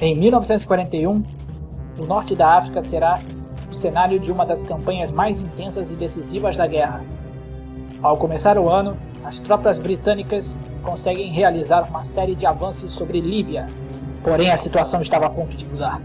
Em 1941, o norte da África será o cenário de uma das campanhas mais intensas e decisivas da guerra. Ao começar o ano, as tropas britânicas conseguem realizar uma série de avanços sobre Líbia, porém a situação estava a ponto de mudar.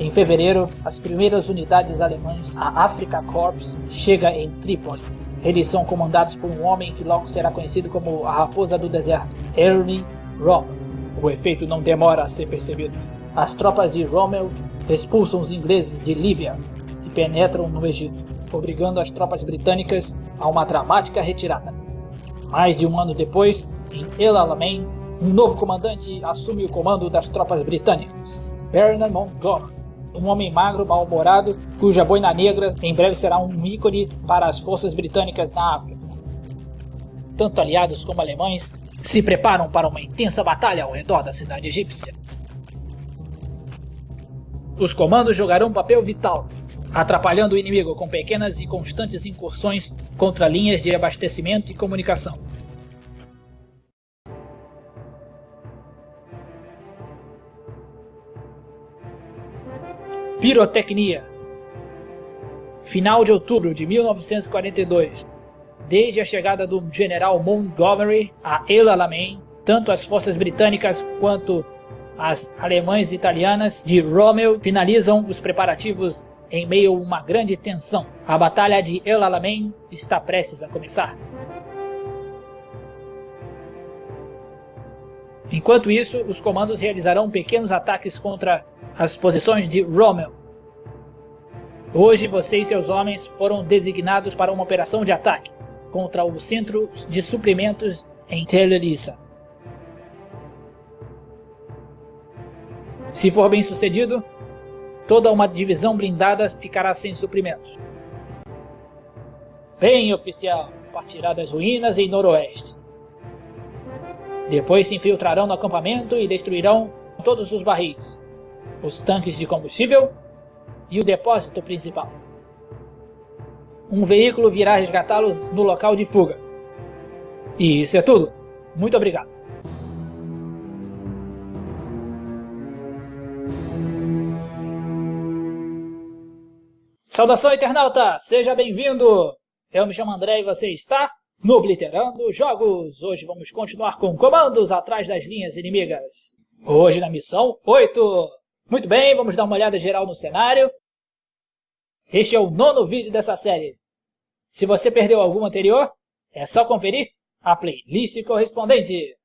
Em fevereiro, as primeiras unidades alemãs, a Africa Corps, chega em Trípoli. Eles são comandados por um homem que logo será conhecido como a Raposa do Deserto, Ernie Rommel. O efeito não demora a ser percebido. As tropas de Rommel expulsam os ingleses de Líbia e penetram no Egito, obrigando as tropas britânicas a uma dramática retirada. Mais de um ano depois, em El Alamein, um novo comandante assume o comando das tropas britânicas, Bernard Montgomery, um homem magro, mal-humorado, cuja boina negra em breve será um ícone para as forças britânicas na África. Tanto aliados como alemães se preparam para uma intensa batalha ao redor da cidade egípcia. Os comandos jogarão um papel vital, atrapalhando o inimigo com pequenas e constantes incursões contra linhas de abastecimento e comunicação. Pirotecnia Final de outubro de 1942 Desde a chegada do general Montgomery a El Alamein, tanto as forças britânicas quanto as alemães e italianas de Rommel finalizam os preparativos em meio a uma grande tensão. A Batalha de El Alamein está prestes a começar. Enquanto isso, os comandos realizarão pequenos ataques contra as posições de Rommel. Hoje você e seus homens foram designados para uma operação de ataque contra o centro de suprimentos em Tel Elisa. Se for bem sucedido, toda uma divisão blindada ficará sem suprimentos. Bem, oficial, partirá das ruínas em noroeste. Depois se infiltrarão no acampamento e destruirão todos os barris, os tanques de combustível e o depósito principal. Um veículo virá resgatá-los no local de fuga. E isso é tudo. Muito obrigado. Saudação, internauta! Seja bem-vindo! Eu me chamo André e você está no Obliterando Jogos. Hoje vamos continuar com comandos atrás das linhas inimigas. Hoje na missão 8. Muito bem, vamos dar uma olhada geral no cenário. Este é o nono vídeo dessa série. Se você perdeu algum anterior, é só conferir a playlist correspondente.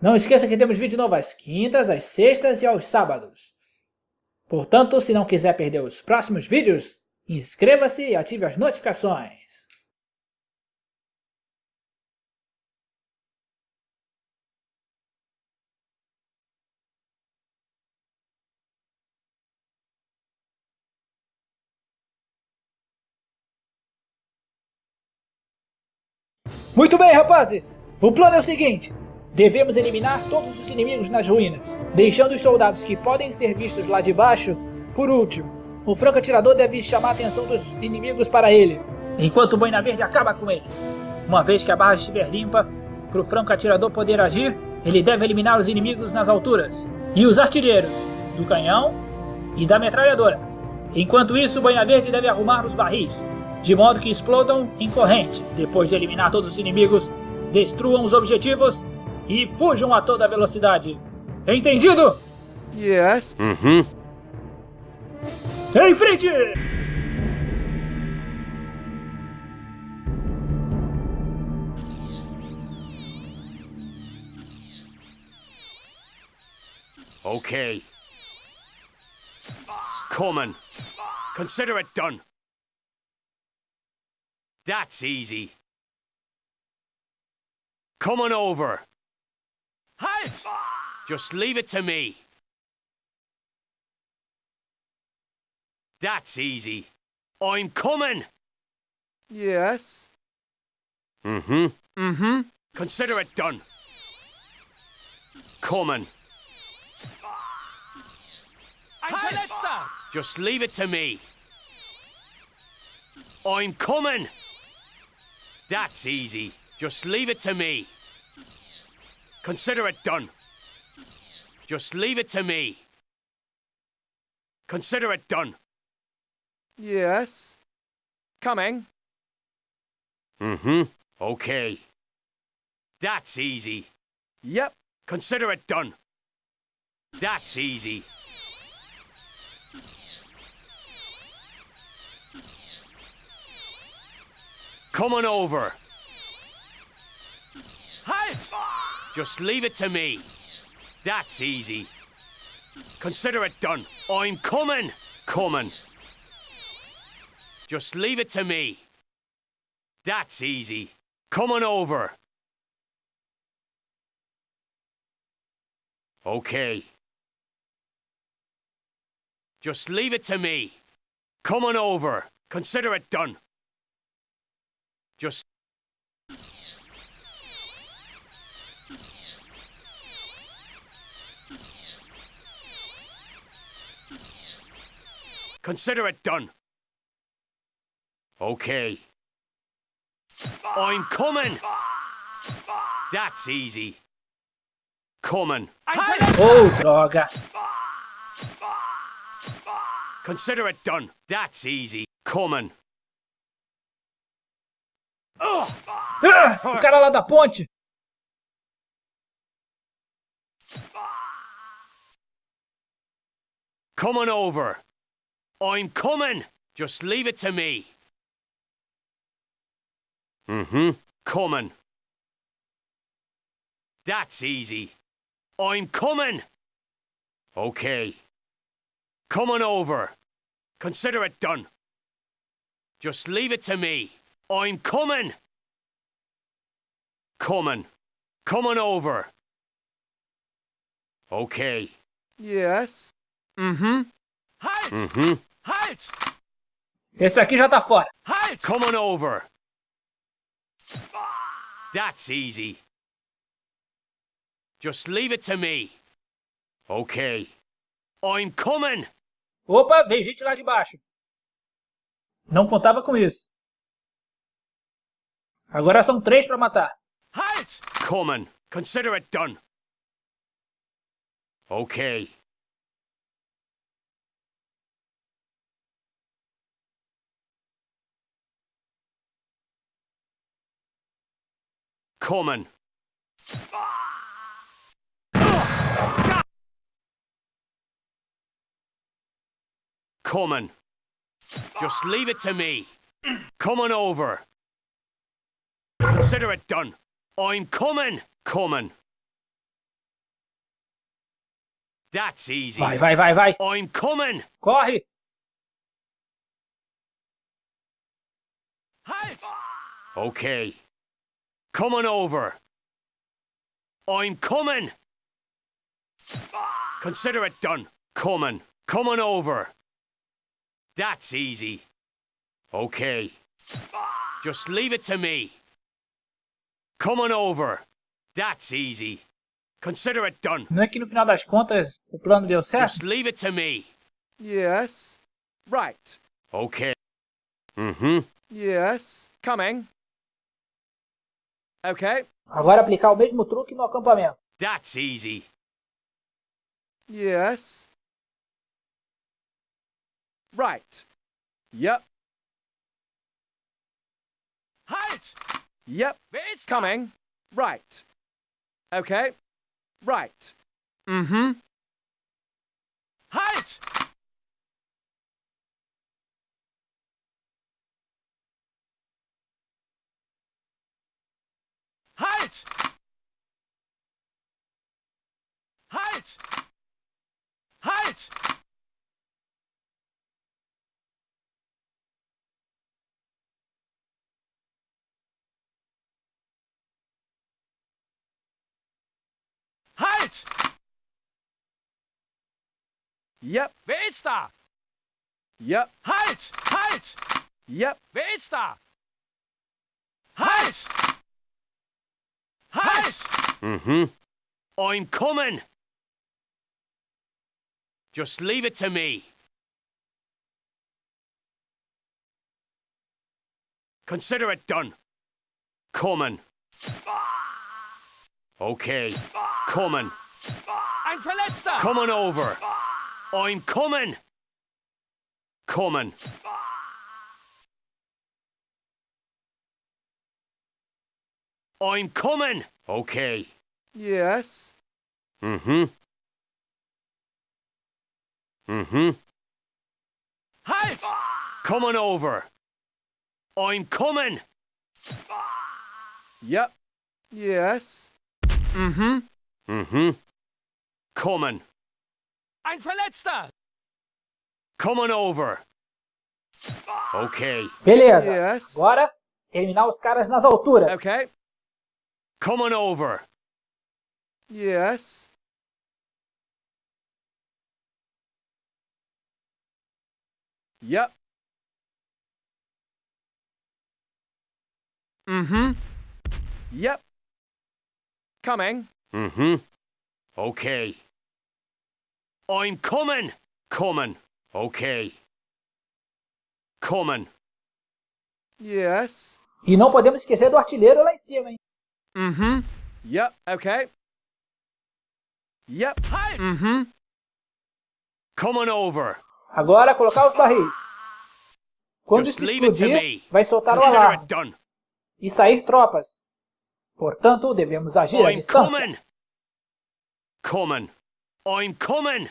Não esqueça que temos vídeo novo às quintas, às sextas e aos sábados. Portanto, se não quiser perder os próximos vídeos, inscreva-se e ative as notificações. Muito bem, rapazes! O plano é o seguinte. Devemos eliminar todos os inimigos nas ruínas, deixando os soldados que podem ser vistos lá de baixo por último. O franco-atirador deve chamar a atenção dos inimigos para ele, enquanto o Boina Verde acaba com eles. Uma vez que a barra estiver limpa, para o franco-atirador poder agir, ele deve eliminar os inimigos nas alturas, e os artilheiros, do canhão e da metralhadora. Enquanto isso, o Boina Verde deve arrumar os barris, de modo que explodam em corrente. Depois de eliminar todos os inimigos, destruam os objetivos e fujam a toda velocidade. Entendido? Yes. Uhum. Em frente! Okay. Coming. Consider it done. That's easy. Coming over. Halt! Just leave it to me. That's easy. I'm coming. Yes. Mm-hmm. Mm-hmm. Consider it done. Coming. Angeletta! Just leave it to me. I'm coming. That's easy. Just leave it to me. Consider it done. Just leave it to me. Consider it done. Yes. Coming. Mm-hmm. Okay. That's easy. Yep. Consider it done. That's easy. Coming over. Halt! Just leave it to me. That's easy. Consider it done. I'm coming. Coming. Just leave it to me. That's easy. Coming over. Okay. Just leave it to me. Coming over. Consider it done. Just. Consider it done. Okay. I'm coming. That's easy. Coming. Oh, droga. Consider it done. That's easy. Coming. Ugh. Ah, o cara lá da ponte. Coming over. I'm coming. Just leave it to me. Mm-hmm. Coming. That's easy. I'm coming. Okay. Coming over. Consider it done. Just leave it to me. I'm coming. Coming. Coming over. Okay. Yes. Mm-hmm. Halt! Halt! Esse aqui já tá fora. Halt! Coming over. That's easy. Just leave it to me. Okay. I'm coming. Opa, vem gente lá de baixo. Não contava com isso. Agora são três pra matar. Halt! Coming. Consider it done. Okay. Coming. Coming. Just leave it to me. Coming over. Consider it done. I'm coming. Coming. That's easy. Vai, vai, vai, vai. I'm coming. Corre. Okay. Coming over. I'm coming. Consider it done. Coming. Coming over. That's easy. Okay. Just leave it to me. Coming over. That's easy. Consider it done. Não é que no final das contas o plano deu certo? Just leave it to me. Yes. Right. Okay. Mm-hmm. Yes. Coming. Okay. Agora aplicar o mesmo truque no acampamento. That's easy. Yes. Right. Yep. Halt! Yep. It's coming. Right. Okay. Right. Mm-hmm. Halt! Halt! Halt! Halt! Halt! Yep. Wer ist da? Yep. Halt! Halt! Yep. Wer ist da? Halt! Halt! Mm-hmm. I'm coming! Just leave it to me. Consider it done. Coming. Okay. Coming. Ein Verletzter! Coming over. I'm coming. Coming. I'm coming. Okay. Yes. Mm-hmm. Mm-hmm. Halt! Coming over. I'm coming. Yep. Yes. Mm-hmm. Mm-hmm. Coming. Ein Verletzter! Coming over. Okay. Beleza. Yes. Agora, eliminar os caras nas alturas. Coming over. Yes. Yep. Mm-hmm. Yep. Coming. Mm-hmm. Okay. I'm coming. Coming. Okay. Coming. Yes. E não podemos esquecer do artilheiro lá em cima, hein? Mm-hmm. Yep. Okay. Yep. Halt! Mm-hmm. Coming over. Agora, colocar os barris. Quando Just isso explodir, vai soltar o alarme e sair tropas. Portanto, devemos agir à I'm distância. coming. Coming. I'm coming.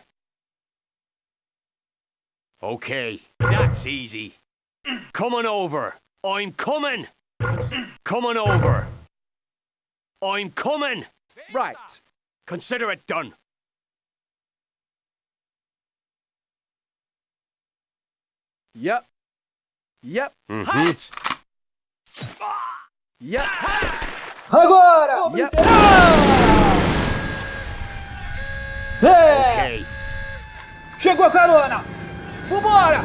Okay, that's easy. Coming over. I'm coming. Coming over. I'm coming. Right. Consider it done. Yep. Yep. Mhm. Halt! Yep. Halt! Agora! Yep. É! Okay. Chegou a carona! Vambora!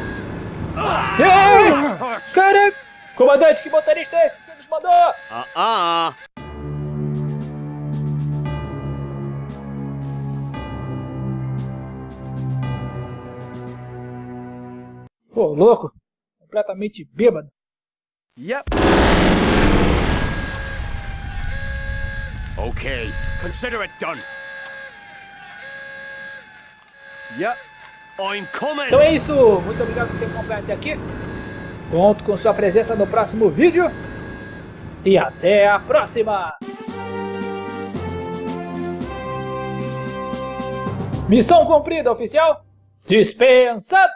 Ei! Caraca! Comandante, que motorista é esse que você nos mandou? Uh-uh. Pô, louco! Completamente bêbado. Yep. Okay. Consider it done. Yep. I'm coming. Então é isso, muito obrigado por ter acompanhado até aqui. Conto com sua presença no próximo vídeo. E até a próxima! Missão cumprida, oficial! Dispensado!